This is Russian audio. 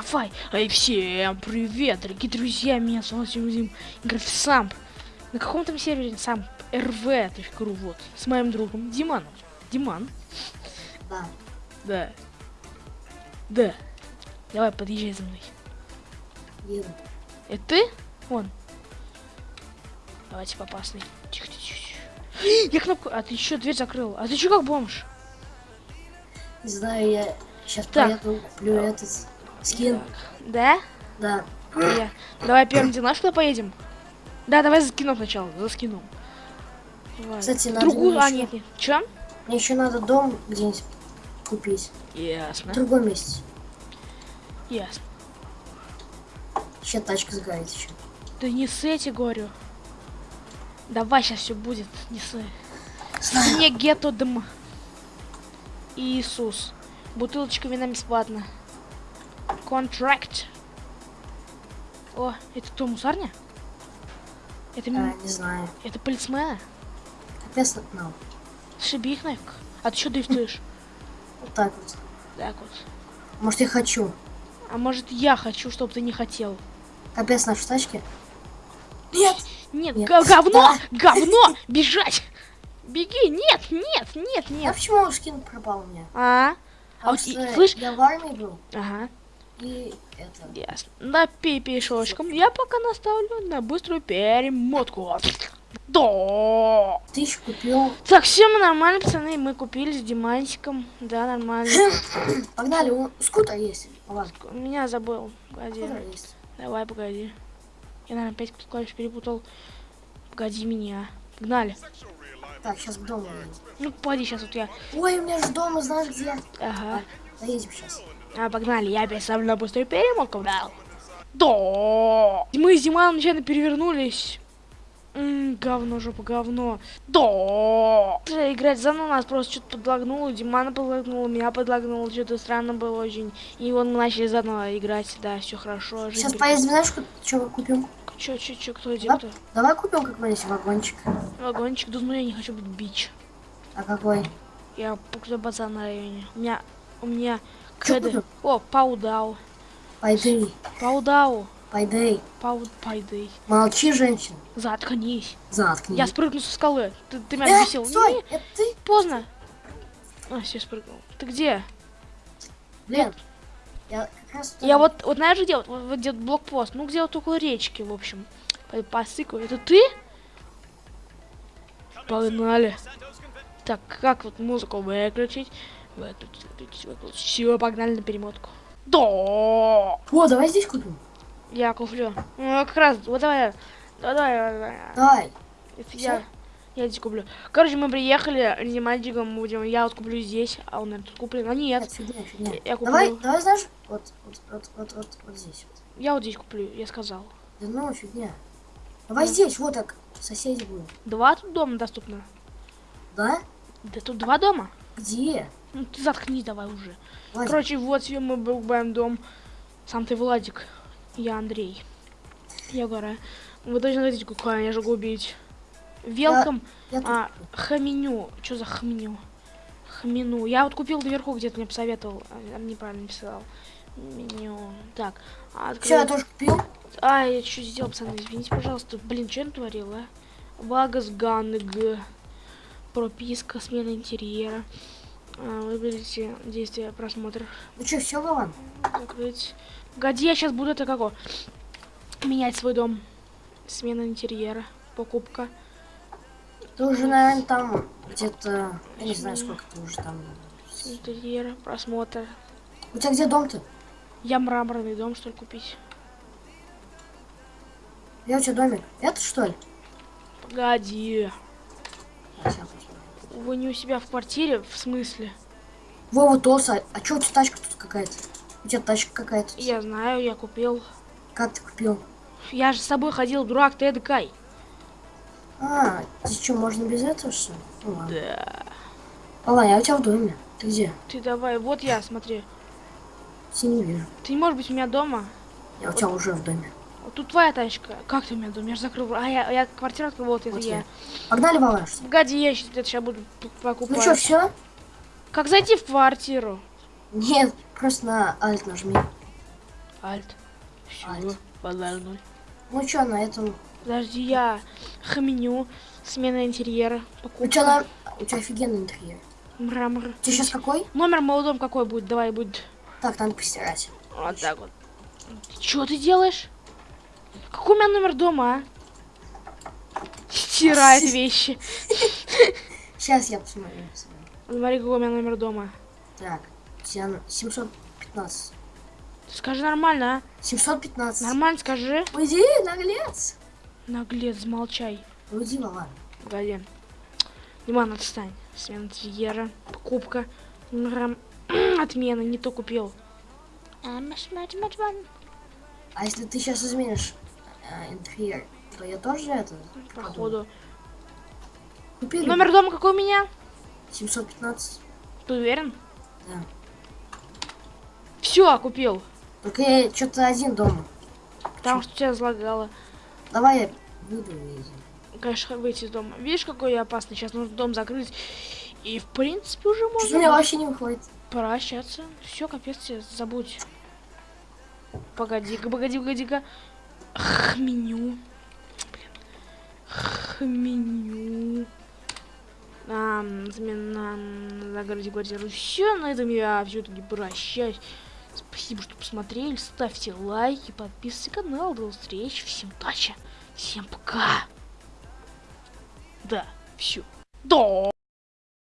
Давай. Эй, всем привет, дорогие друзья. Меня зовут Зим в Самп. На каком там сервере Самп? rv.ru, вот. С моим другом Диманом. Диман. Да. Да. Да. Давай, подъезжай за мной. Еду. Это ты? Вон. Давайте попасный. Тихо, тихо, тихо. Я кнопку... А ты еще дверь закрыл. А ты что как бомж? Не знаю, я сейчас Так. поеду, куплю этот скин. Да? Да. Я. Давай первым. Знаешь, куда поедем? Да, давай за скином сначала. За скином. Кстати, надо Другую... А, нет, нет. Че? Мне еще надо дом где-нибудь купить. В Ясно. другом месте. Ясно. Еще тачка сгорит еще. Да не эти говорю. Давай, сейчас все будет. Не ссы. Знаю. Не гетто дым. Иисус. Бутылочка вина бесплатно. Контракт. О, это кто, мусарня? Это, А, не знаю. это полицмена? Капец нам. Шиби их нафиг. А ты что дрифтуешь? Вот так вот. Так вот. Может, я хочу. А может я хочу, чтобы ты не хотел? Капец наши тачки. Нет! Нет, говно! Да. Говно! Бежать! Беги! Нет, нет, нет, А нет. почему скин пропал у меня? А? А Потому вот что слышь? я в армии был. Ага. И это... Ясно. На пипишочком я пока наставлю на быструю перемотку. Да. Ты еще купил. Так, все мы нормально, пацаны. Мы купили с Димантиком. Да, нормально. Погнали, у скутер есть. Ладно, Меня забыл. Погоди. Давай, погоди. Я, наверное, опять клавиш перепутал. Погоди меня. Погнали. Так, сейчас к дому. Ну, погоди, сейчас вот я... Ой, у меня же дома, знаешь где? Ага. Доедем сейчас. А, погнали. Я ставлю на быструю перемотку. Да. Да. Мы с Диманом нечаянно перевернулись. М, говно, жопа, говно. Да. Играть заново нас просто что-то подлагнуло. Димана подлагнуло, меня подлагнуло. Что-то странно было очень. И вот мы начали заново играть. Да, все хорошо. Сейчас поедем, знаешь, что купим? Че, че, че, кто где, Да? кто? Давай купим какой-нибудь вагончик. Вагончик. Да ну я не хочу быть бич. А какой? Я пукля базар на районе. У меня... У меня... Купил? О, паудау. Пойды, Паудау. пойды. Пау... Пайдей. Молчи, женщина. Заткнись. Заткни. Я спрыгну со скалы. Ты, ты меня Э, бесил. стой, Не, это ты? поздно. А, все спрыгнул. Ты где? Блин. Я как раз... Я вот, вот знаешь где? Вот, вот, где блокпост. Ну, где вот около речки, в общем. По, по сыку. Это ты? Погнали. Так, как вот музыку выключить? Все, погнали на перемотку. Да! О, давай здесь купим. Я куплю. Ну, как раз, вот давай. Давай, давай, давай. Я, я здесь куплю. Короче, мы приехали, с мальчиком будем. Я вот куплю здесь, а он тут куплен. А нет, Нет, фигня, фигня. я куплю. Давай, давай, знаешь, вот, вот, вот, вот, вот, вот здесь. Вот. Я вот здесь куплю, я сказал. Да ну, фигня. Давай здесь, вот так, соседи будем. Два тут дома доступно. Да? Да тут два дома. Где? Ну ты заткнись давай уже. Владик, Короче, вот себе мы покупаем дом. Сам ты Владик. Я Андрей. Я Гора. Вы точно знаете, какая я же убить. Велком. я А, хаменю. Что за хаменю? Хмину. Я вот купил наверху, где-то мне посоветовал. А, неправильно написал. Меню. Так. а, Все, я открыл. тоже купил. А, я что сделал, пацаны? Извините, пожалуйста. Блин, что я натворил, а? Багас Ганг. Прописка, смена интерьера. А, выберите действие просмотра. Ну что, все, Вован? Закрыть. Погоди, я сейчас буду это како? Менять свой дом. Смена интерьера. Покупка. Ты уже, наверное, там где-то... Я не знаю, сколько ты уже там... Интерьер, просмотр. У тебя где дом-то? Я мраморный дом, что ли, купить? Я у тебя домик. Это что ли? Погоди. Вы не у себя в квартире? В смысле? Вова Тоса, а что у тебя тачка тут какая-то? У тебя тачка какая-то. Я знаю, я купил. Как ты купил? Я же с собой ходил, дурак, ты эдакай. А, здесь что, можно без этого что ли? Ну ладно. Да. Ладно, я у тебя в доме. Ты где? Ты давай, вот я, смотри. Не вижу. Ты не можешь быть у меня дома? Я у тебя уже в доме. Тут твоя тачка. Как ты у меня же закрыл. А я, я квартиру открыл, вот это я. Погнали, что ли? Погоди, я сейчас, сейчас буду покупать. Ну что, все? Как зайти в квартиру? Нет, просто на Alt нажми. Альт. Все, базар ноль. Ну чё, на этом... Подожди, я хменю. Смена интерьера. Покупка. чё, на... У тебя офигенный интерьер. Мрамор. У тебя сейчас какой? Номер молодом какой будет? Давай будет. Так, надо постирать. Вот так вот. Что ты делаешь? Какой у меня номер дома, а? Стирает вещи. Сейчас я посмотрю. Смотри, какой у меня номер дома. Так, у тебя на- 715. Скажи нормально, а? 715. Нормально скажи. Уйди, наглец. Наглец, замолчай. Уйди, Вован. Погоди. Диман, отстань. Смена интерьера. Покупка. Отмена, не то купил. А, маш- маш- маш- маш. А если ты сейчас изменишь э, интерьер, то я тоже это Походу. купили. Номер дома какой у меня? 715. Ты уверен? Да. Все, купил. Только я что-то один дома. Потому что тебя разлагало. Давай я выйду и... Конечно, выйти из дома. Видишь, какой я опасный. Сейчас нужно дом закрыть. И, в принципе, уже можно меня вообще не выходит. прощаться. Все, капец тебе, забудь. Погоди-ка, погоди-ка. Хменю. Хменю. А, замена загородить квартиру. Все, на этом я все-таки прощаюсь. Спасибо, что посмотрели. Ставьте лайки, подписывайтесь на канал. До встречи. Всем удачи. Всем пока. Да, все. Да.